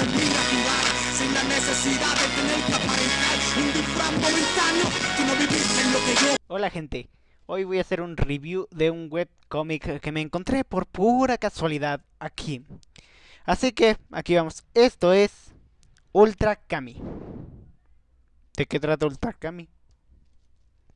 es muy natural, sin la necesidad de tener que aparentar un disfraz momentáneo, tú no viviste en lo que yo. Hola gente, hoy voy a hacer un review de un webcomic que me encontré por pura casualidad aquí. Así que aquí vamos, esto es Ultra Kami. ¿De qué trata Ultra Kami?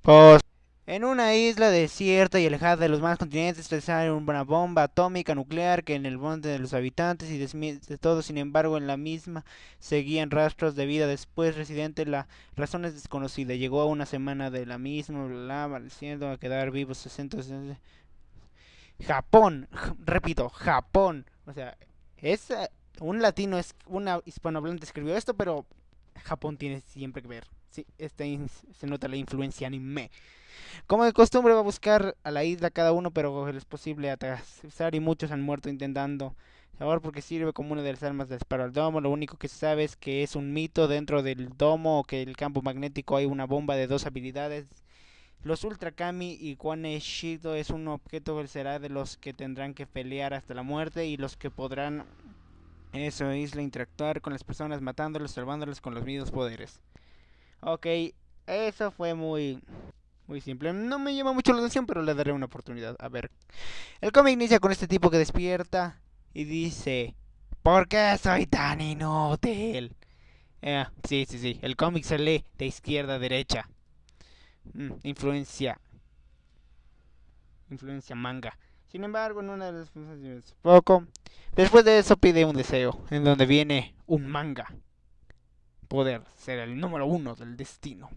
Pues en una isla desierta y alejada de los demás continentes sale una bomba atómica nuclear que en el monte de los habitantes y de todo, sin embargo, en la misma seguían rastros de vida. Después, residente, la razón es desconocida. Llegó a una semana de la misma, bla, a quedar vivos 60. Japón, repito, Japón. O sea, es un latino, es una hispanohablante escribió esto, pero Japón tiene siempre que ver. Sí, este se nota la influencia anime. Como de costumbre va a buscar a la isla cada uno, pero es posible atrasar y muchos han muerto intentando. Ahora porque sirve como una de las armas de disparo al domo. Lo único que se sabe es que es un mito dentro del domo o que el campo magnético hay una bomba de dos habilidades. Los Ultra Kami y Kwane Shido es un objeto que será de los que tendrán que pelear hasta la muerte y los que podrán en esa isla interactuar con las personas matándolos, salvándolos con los mismos poderes. Ok, eso fue muy muy simple. No me llama mucho la atención, pero le daré una oportunidad. A ver. El cómic inicia con este tipo que despierta y dice... ¿Por qué soy tan inútil? Eh, sí, sí, sí. El cómic se lee de izquierda a derecha. Mm, influencia. Influencia manga. Sin embargo, en una de las... Poco. Después de eso pide un deseo. En donde viene un manga. Poder ser el número uno del destino.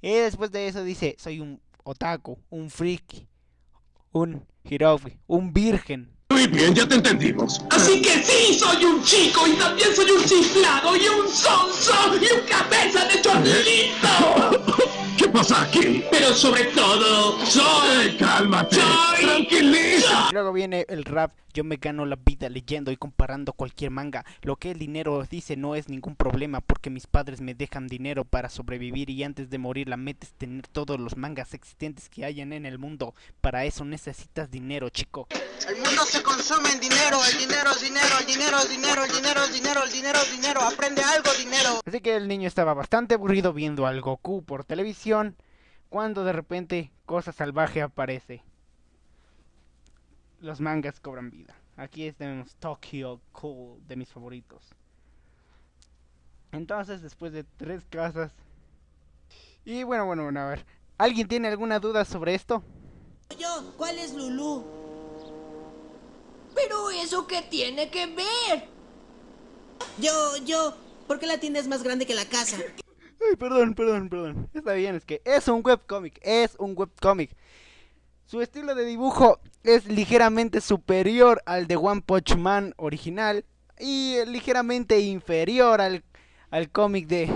Y después de eso dice, soy un otaku, un friki, un hirofi, un virgen. Muy bien, ya te entendimos. Así que sí, soy un chico y también soy un chiflado y un sonso y un cabeza de chorlito. ¿Qué pasa aquí? Pero sobre todo, soy... cálmate. Soy... Tranquiliza. Luego viene el rap. Yo me gano la vida leyendo y comparando cualquier manga. Lo que el dinero dice no es ningún problema porque mis padres me dejan dinero para sobrevivir y antes de morir la meta es tener todos los mangas existentes que hayan en el mundo. Para eso necesitas dinero, chico. El mundo se consume en dinero, el dinero es dinero, el dinero es dinero, el dinero es dinero, el dinero es dinero, aprende algo dinero. El niño estaba bastante aburrido viendo al Goku por televisión cuando de repente Cosa Salvaje aparece los mangas cobran vida. Aquí tenemos Tokyo Cool, de mis favoritos. Entonces, después de tres casas... Y bueno, bueno, bueno, a ver. ¿Alguien tiene alguna duda sobre esto? Yo, ¿cuál es Lulu? Pero eso qué tiene que ver? Yo, yo, ¿por qué la tienda es más grande que la casa? Ay, perdón, perdón, perdón. Está bien, es que es un webcomic, es un webcomic. Su estilo de dibujo es ligeramente superior al de One Punch Man original y ligeramente inferior al, al cómic de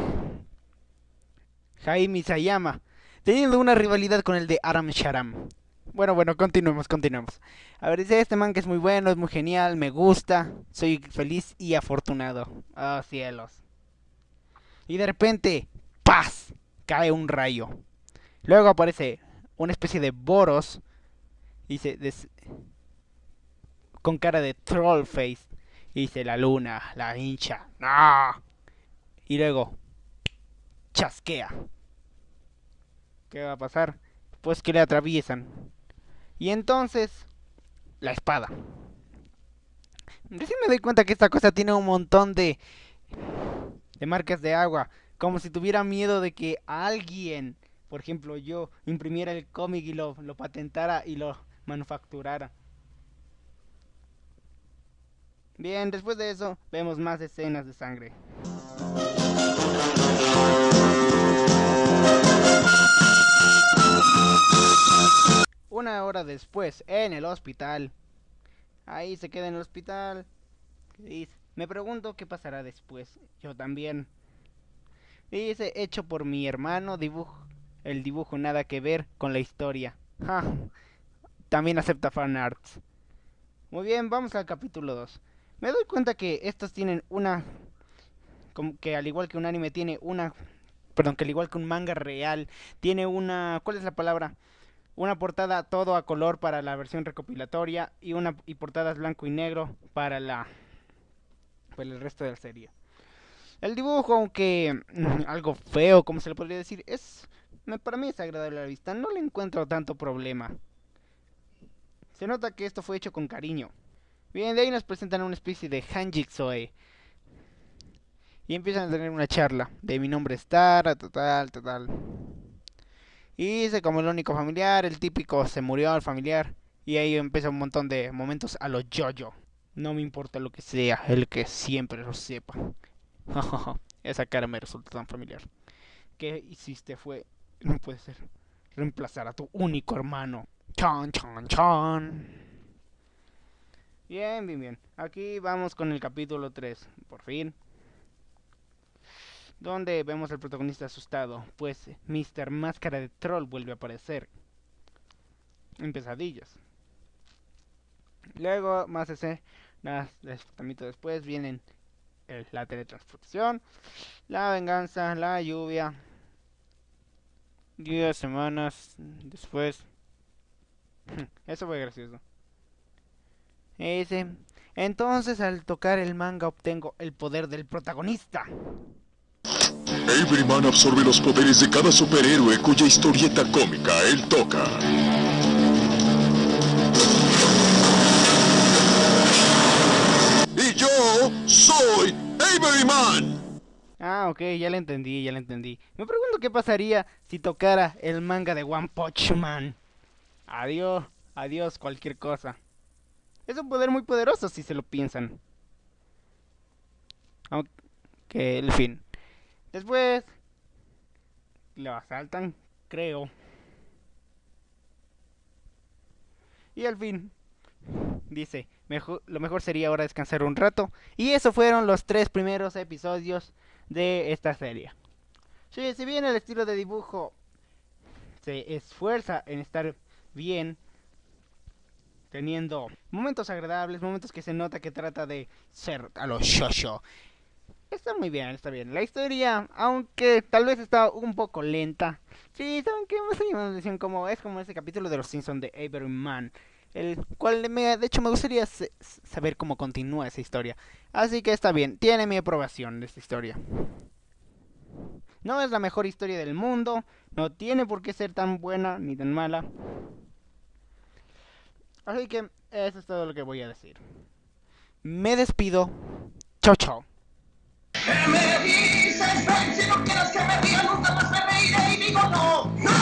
Jaime Sayama, teniendo una rivalidad con el de Aram Sharam. Bueno, bueno, continuemos, continuemos. A ver, dice este man que es muy bueno, es muy genial, me gusta, soy feliz y afortunado. Oh, cielos. Y de repente, ¡paz! Cae un rayo. Luego aparece una especie de Boros. Dice, con cara de troll face. Dice la luna, la hincha. ¡No! Y luego, chasquea. ¿Qué va a pasar? Pues que le atraviesan. Y entonces, la espada. Recién me doy cuenta que esta cosa tiene un montón de, de marcas de agua. Como si tuviera miedo de que alguien por ejemplo, yo imprimiera el cómic y lo, lo patentara y lo manufacturara. Bien, después de eso vemos más escenas de sangre. Una hora después, en el hospital. Ahí se queda en el hospital. Me pregunto qué pasará después. Yo también. Dice, hecho por mi hermano, dibujo el dibujo nada que ver con la historia. También acepta fanarts. Muy bien, vamos al capítulo 2. Me doy cuenta que estos tienen una... Como que al igual que un anime tiene una... Perdón, que al igual que un manga real tiene una... ¿Cuál es la palabra? Una portada todo a color para la versión recopilatoria y una y portadas blanco y negro para la por el resto de la serie. El dibujo, aunque mm, algo feo, como se le podría decir, es para mí es agradable a la vista. No le encuentro tanto problema. Se nota que esto fue hecho con cariño. Bien, de ahí nos presentan una especie de Hanjik-Soe. Y empiezan a tener una charla de mi nombre es Tara, total, total. Y dice como el único familiar, el típico se murió el familiar. Y ahí empieza un montón de momentos a los yo-yo. No me importa lo que sea, el que siempre lo sepa. Esa cara me resulta tan familiar. ¿Qué hiciste fue, no puede ser, reemplazar a tu único hermano? Chan, chan, chan. Bien, bien, bien. Aquí vamos con el capítulo 3, por fin. Donde vemos al protagonista asustado, pues Mr. Máscara de Troll vuelve a aparecer. En pesadillas. Luego, más escenas, también después vienen la teletransportación, la venganza, la lluvia. Días, semanas después. Eso fue gracioso. Ese. Entonces, al tocar el manga, obtengo el poder del protagonista. Everyman absorbe los poderes de cada superhéroe cuya historieta cómica él toca. Ok, ya le entendí, ya le entendí. Me pregunto qué pasaría si tocara el manga de One Punch Man. Adiós, adiós, cualquier cosa. Es un poder muy poderoso si se lo piensan. Aunque, el fin. Después, lo asaltan, creo. Y al fin, dice, lo mejor sería ahora descansar un rato. Y eso fueron los tres primeros episodios de esta serie. Sí, si bien el estilo de dibujo se esfuerza en estar bien, teniendo momentos agradables, momentos que se nota que trata de ser a los shosho. Está muy bien, está bien. La historia, aunque tal vez está un poco lenta. Sí, ¿saben qué? Me llamando la atención como es como ese capítulo de los Simpsons de Avery Man. El cual me, de hecho me gustaría saber cómo continúa esa historia. Así que está bien, tiene mi aprobación de esta historia. No es la mejor historia del mundo, no tiene por qué ser tan buena ni tan mala. Así que eso es todo lo que voy a decir. Me despido. Chao, chao. ¿Qué me si no quieres que me nunca más me y digo no, no.